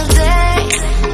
single day